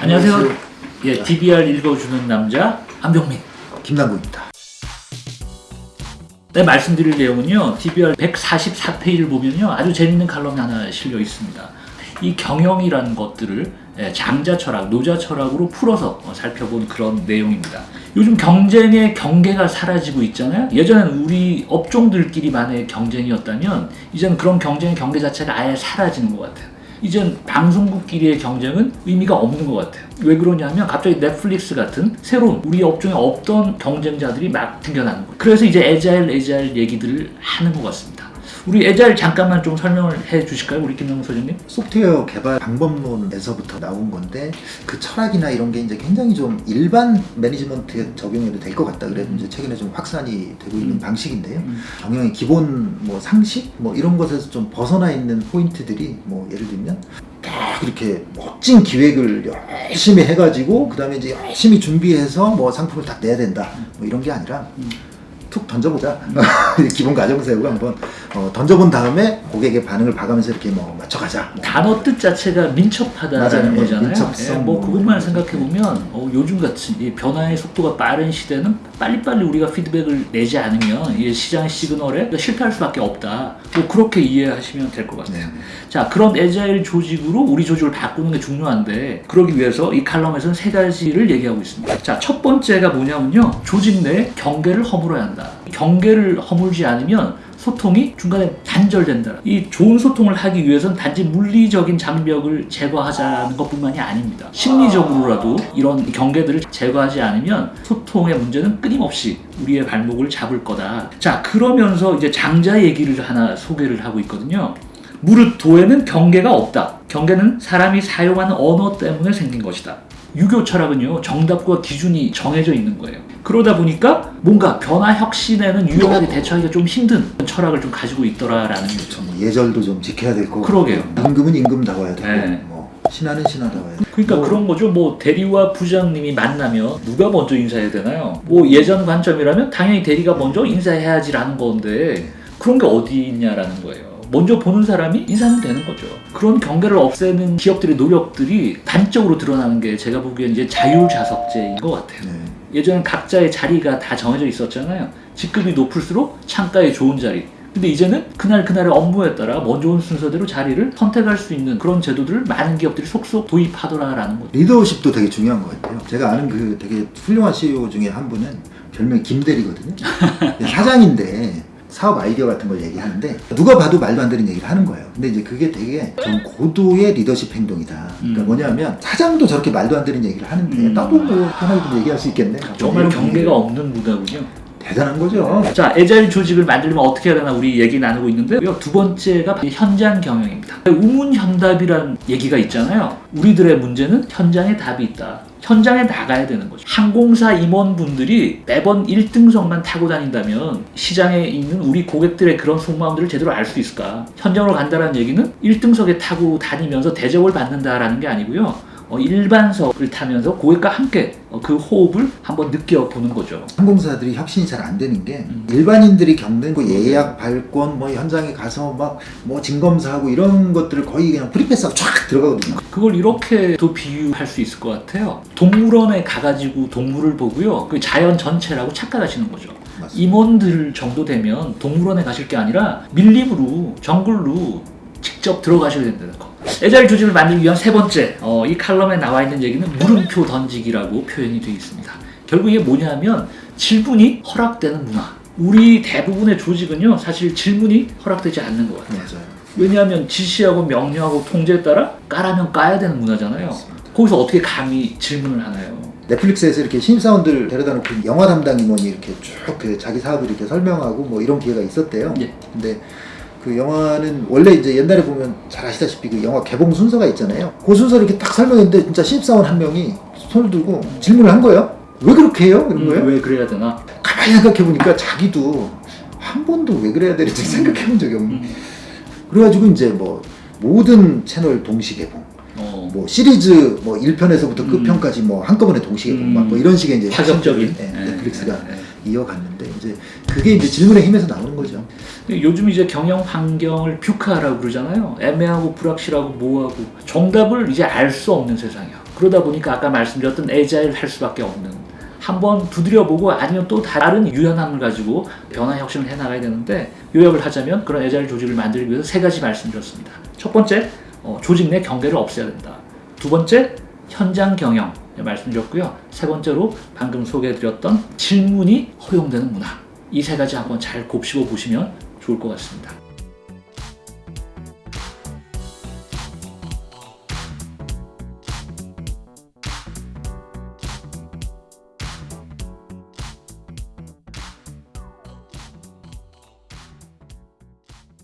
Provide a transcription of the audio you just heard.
안녕하세요. 예, DBR 읽어주는 남자 안병민. 김남국입니다. 네, 말씀드릴 내용은요. DBR 144페이지를 보면요. 아주 재밌는 칼럼이 하나 실려 있습니다. 이 경영이라는 것들을 예, 장자 철학, 노자 철학으로 풀어서 어, 살펴본 그런 내용입니다. 요즘 경쟁의 경계가 사라지고 있잖아요. 예전에는 우리 업종들끼리만의 경쟁이었다면 이제는 그런 경쟁의 경계 자체가 아예 사라지는 것 같아요. 이젠 방송국끼리의 경쟁은 의미가 없는 것 같아요. 왜 그러냐면 갑자기 넷플릭스 같은 새로운 우리 업종에 없던 경쟁자들이 막 생겨나는 거예요. 그래서 이제 에자일 에자일 얘기들을 하는 것 같습니다. 우리 에자일 잠깐만 좀 설명을 해 주실까요? 우리 김영우 소장님? 소프트웨어 개발 방법론에서부터 나온 건데 그 철학이나 이런 게 이제 굉장히 좀 일반 매니지먼트에 적용해도 될 것 같다. 그래서 이제 최근에 좀 확산이 되고 있는 음. 방식인데요. 음. 경영의 기본 뭐 상식 뭐 이런 것에서 좀 벗어나 있는 포인트들이 뭐 예를 들면 딱 이렇게 멋진 기획을 열심히 해가지고 그 다음에 이제 열심히 준비해서 뭐 상품을 딱 내야 된다 뭐 이런 게 아니라 음. 툭 던져보자 기본 가정 세우고 한번 어, 던져본 다음에 고객의 반응을 봐가면서 이렇게 뭐 맞춰가자 뭐 단어 뜻 자체가 민첩하다는 맞아요. 예, 거잖아요. 민첩성. 예, 뭐 그것만 생각해 보면 어, 요즘 같이 이 변화의 속도가 빠른 시대는 빨리빨리 우리가 피드백을 내지 않으면 이 시장 시그널에 실패할 수밖에 없다. 뭐 그렇게 이해하시면 될 것 같아요. 네. 자 그런 에자일 조직으로 우리 조직을 바꾸는 게 중요한데 그러기 위해서 이 칼럼에서는 세 가지를 얘기하고 있습니다. 자 첫 번째가 뭐냐면요 조직 내 경계를 허물어야 한다. 경계를 허물지 않으면 소통이 중간에 단절된다. 이 좋은 소통을 하기 위해서는 단지 물리적인 장벽을 제거하자는 것뿐만이 아닙니다. 심리적으로라도 이런 경계들을 제거하지 않으면 소통의 문제는 끊임없이 우리의 발목을 잡을 거다. 자 그러면서 이제 장자 얘기를 하나 소개를 하고 있거든요. 무릇 도에는 경계가 없다. 경계는 사람이 사용하는 언어 때문에 생긴 것이다. 유교 철학은요 정답과 기준이 정해져 있는 거예요. 그러다 보니까 뭔가 변화 혁신에는 유연하게 대처하기가 좀 힘든 철학을 좀 가지고 있더라라는 거죠. 뭐 예절도 좀 지켜야 될 거고 그러게요. 임금은 임금다워야 되고 네. 뭐 신하는 신하다워야 되고 그러니까 뭐 그런 거죠. 뭐 대리와 부장님이 만나면 누가 먼저 인사해야 되나요? 뭐 예전 관점이라면 당연히 대리가 먼저 인사해야지라는 건데 그런 게 어디 있냐라는 거예요. 먼저 보는 사람이 인사는 되는 거죠. 그런 경계를 없애는 기업들의 노력들이 단적으으로 드러나는 게 제가 보기엔 이제 자율자석제인 것 같아요. 네. 예전엔 각자의 자리가 다 정해져 있었잖아요. 직급이 높을수록 창가에 좋은 자리. 근데 이제는 그날 그날의 업무에 따라 먼저 온 순서대로 자리를 선택할 수 있는 그런 제도들을 많은 기업들이 속속 도입하더라라는 거죠. 리더십도 되게 중요한 것 같아요. 제가 아는 그 되게 훌륭한 CEO 중에 한 분은 별명이 김대리거든요. 사장인데 사업 아이디어 같은 걸 얘기하는데 누가 봐도 말도 안 되는 얘기를 하는 거예요. 근데 이제 그게 되게 좀 고도의 리더십 행동이다. 그러니까 음. 뭐냐면 사장도 저렇게 말도 안 되는 얘기를 하는데 음. 나도 뭐 편하게 좀 얘기할 수 있겠네. 정말 경계가 없는 문화군요. 대단한 거죠. 자, 에자일 조직을 만들려면 어떻게 해야 되나 우리 얘기 나누고 있는데요. 두 번째가 현장 경영입니다. 우문현답이라는 얘기가 있잖아요. 우리들의 문제는 현장에 답이 있다. 현장에 나가야 되는 거죠. 항공사 임원분들이 매번 1등석만 타고 다닌다면 시장에 있는 우리 고객들의 그런 속마음들을 제대로 알 수 있을까? 현장으로 간다는 얘기는 1등석에 타고 다니면서 대접을 받는다라는 게 아니고요. 어, 일반석을 타면서 고객과 함께 어, 그 호흡을 한번 느껴보는 거죠. 항공사들이 혁신이 잘 안 되는 게 음. 일반인들이 겪는 그 예약 발권 뭐 현장에 가서 막 뭐 진검사하고 이런 것들을 거의 그냥 free pass하고 쫙 들어가거든요. 그걸 이렇게도 비유할 수 있을 것 같아요. 동물원에 가가지고 동물을 보고요. 그 자연 전체라고 착각하시는 거죠. 맞습니다. 임원들 정도 되면 동물원에 가실 게 아니라 밀림으로 정글로 직접 들어가셔야 된다는 거. agile 조직을 만들기 위한 세 번째, 어, 이 칼럼에 나와 있는 얘기는 물음표 던지기라고 표현이 되어 있습니다. 결국 이게 뭐냐면 질문이 허락되는 문화. 우리 대부분의 조직은요, 사실 질문이 허락되지 않는 것 같아요. 맞아요. 왜냐하면 지시하고 명령하고 통제에 따라 까라면 까야 되는 문화잖아요. 맞습니다. 거기서 어떻게 감히 질문을 하나요? 넷플릭스에서 이렇게 신입사원들 데려다 놓고 영화 담당 임원이 이렇게 쭉 그 자기 사업을 이렇게 설명하고 뭐 이런 기회가 있었대요. 예. 근데 그 영화는 원래 이제 옛날에 보면 잘 아시다시피 그 영화 개봉 순서가 있잖아요. 그 순서를 이렇게 딱 설명했는데 진짜 신입사원 한 명이 손을 들고 질문을 한 거예요. 왜 그렇게 해요? 이런 거예요. 음, 왜 그래야 되나? 가만히 생각해 보니까 자기도 한 번도 왜 그래야 되는지 생각해 본 적이 없는. 음. 그래가지고 이제 뭐 모든 채널 동시 개봉, 어, 뭐 시리즈 뭐 1편에서부터 음. 끝편까지 뭐 한꺼번에 동시 개봉, 음. 막뭐 이런 식의 이제 파격적인 네, 예, 넷플릭스가 예, 예. 이어갔는데 이제 그게 이제 질문의 힘에서 나오는 거죠. 요즘 이제 경영 환경을 뷰카라고 그러잖아요. 애매하고 불확실하고 모호하고 정답을 이제 알 수 없는 세상이야. 그러다 보니까 아까 말씀드렸던 에자일 할 수밖에 없는 한번 두드려보고 아니면 또 다른 유연함을 가지고 변화 혁신을 해나가야 되는데 요약을 하자면 그런 에자일 조직을 만들기 위해서 세 가지 말씀드렸습니다. 첫 번째, 어, 조직 내 경계를 없애야 된다. 두 번째, 현장 경영 말씀드렸고요. 세 번째로 방금 소개해드렸던 질문이 허용되는 문화. 이 세 가지 한번 잘 곱씹어 보시면 좋을 것 같습니다.